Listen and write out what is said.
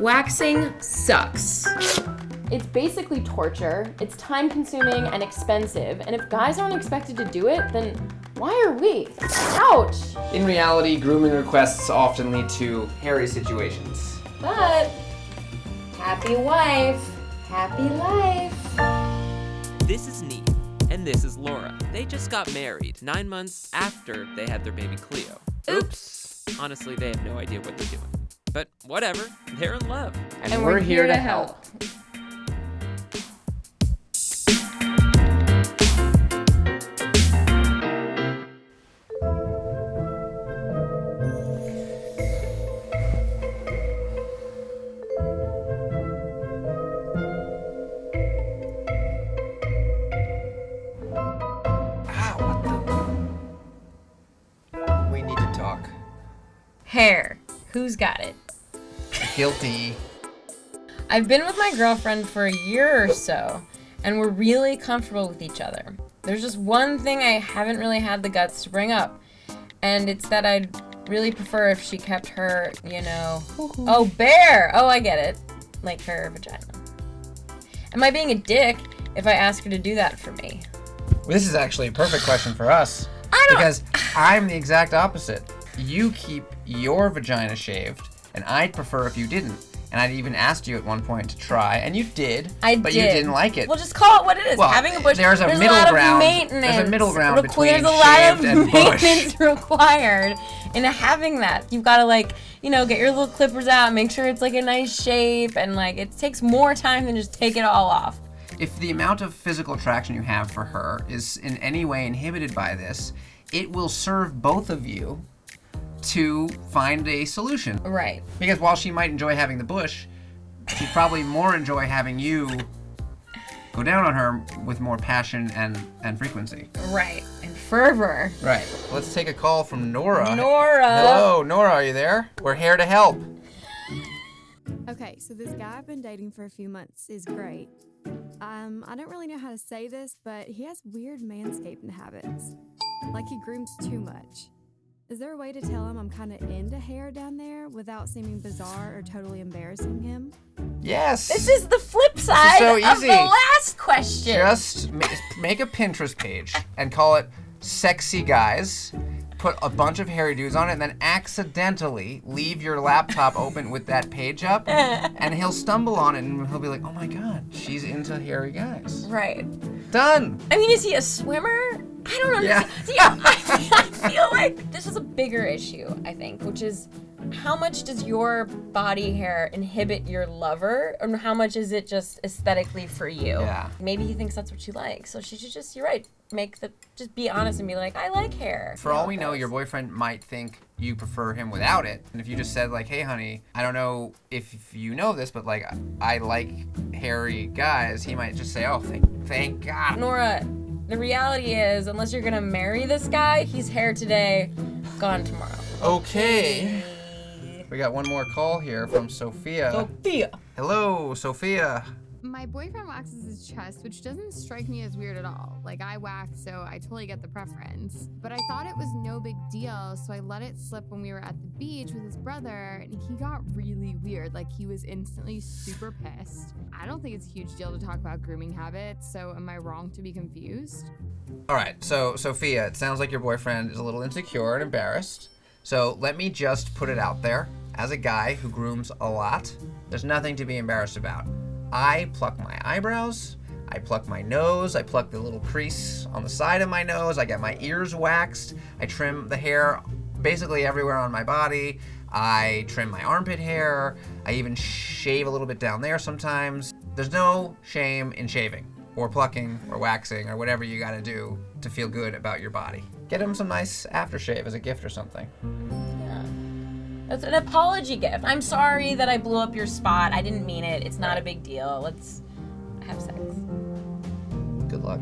Waxing sucks. It's basically torture, it's time consuming and expensive, and if guys aren't expected to do it, then why are we? Ouch! In reality, grooming requests often lead to hairy situations. But, happy wife, happy life. This is Neat, and this is Laura. They just got married nine months after they had their baby Cleo. Oops! Honestly, they have no idea what they're doing. But whatever, they're in love. And, we're, here to help. Ah, we need to talk. Hair. Who's got it? Guilty. I've been with my girlfriend for a year or so, and we're really comfortable with each other. There's just one thing I haven't really had the guts to bring up, and it's that I'd really prefer if she kept her, you know. Oh, bear! Oh, I get it. Like her vagina. Am I being a dick if I ask her to do that for me? Well, this is actually a perfect question for us. I don't. Because I'm the exact opposite. You keep your vagina shaved, and I'd prefer if you didn't. And I'd even asked you at one point to try, and you did. I but did. you didn't like it. Well, just call it what it is. Well, Having a bush. there's a there's middle a lot ground- Of there's a middle ground between There's a lot of bush. maintenance required in having that. You've got to like, you know, get your little clippers out, make sure it's like a nice shape, and like it takes more time than just take it all off. if the amount of physical attraction you have for her is in any way inhibited by this, it will serve both of you to find a solution. Right. Because while she might enjoy having the bush, she'd probably more enjoy having you go down on her with more passion and, and frequency. Right. And fervor. Right. Let's take a call from Nora. Nora. Hello, Nora, are you there? We're here to help. Okay, so this guy I've been dating for a few months is great. Um, I don't really know how to say this, but he has weird manscaping habits. Like he grooms too much. Is there a way to tell him I'm kind of into hair down there without seeming bizarre or totally embarrassing him? Yes. This is the flip side so of easy. the last question. Just make a Pinterest page and call it sexy guys. Put a bunch of hairy dudes on it and then accidentally leave your laptop open with that page up and he'll stumble on it and he'll be like, oh my god, she's into hairy guys. Right. Done. I mean, is he a swimmer? I don't Yeah. See, I, I feel like this is a bigger issue, I think, which is how much does your body hair inhibit your lover, and how much is it just aesthetically for you? Yeah. Maybe he thinks that's what you like, so she should just, you're right, make the, just be honest and be like, I like hair. For all we know, your boyfriend might think you prefer him without it. And if you just said like, "Hey, honey, I don't know if you know this, but like, I like hairy guys," he might just say, "Oh, thank, thank God." Nora, the reality is, unless you're gonna marry this guy, he's hair today, gone tomorrow. Okay. We got one more call here from Sophia. Sophia. Hello, Sophia. My boyfriend waxes his chest, which doesn't strike me as weird at all. Like, I wax, so I totally get the preference. But I thought it was no big deal, so I let it slip when we were at the beach with his brother, and he got really weird. Like, he was instantly super pissed. I don't think it's a huge deal to talk about grooming habits, so am I wrong to be confused? All right, so Sophia, it sounds like your boyfriend is a little insecure and embarrassed. So let me just put it out there. As a guy who grooms a lot, there's nothing to be embarrassed about. I pluck my eyebrows, I pluck my nose, I pluck the little crease on the side of my nose, I get my ears waxed, I trim the hair basically everywhere on my body. I trim my armpit hair. I even shave a little bit down there sometimes. There's no shame in shaving or plucking or waxing or whatever you gotta do to feel good about your body. Get him some nice aftershave as a gift or something. It's an apology gift. I'm sorry that I blew up your spot. I didn't mean it. It's not a big deal. Let's have sex. Good luck.